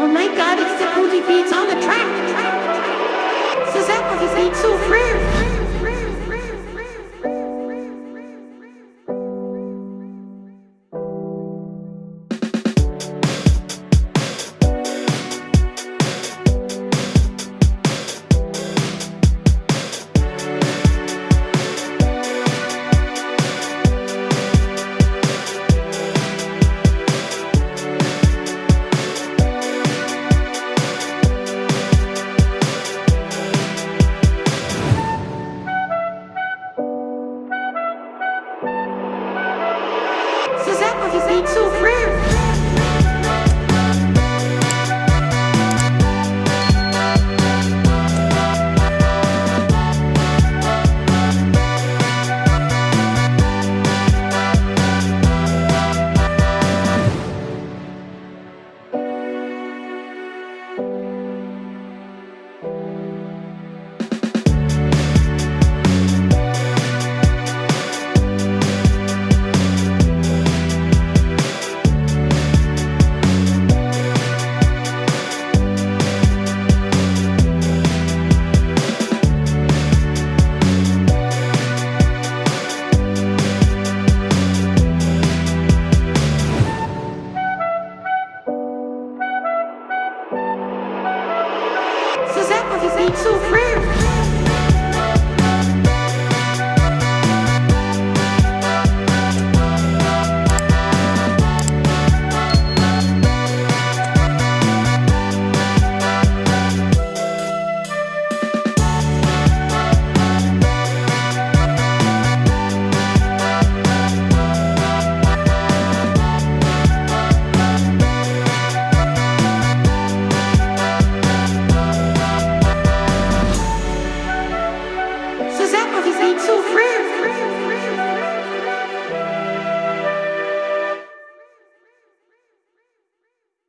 Oh my god, it's the Cozy Beats on the track. C'est ça, Cozy Beats souffrir. Ça, Cozy Beats So rare.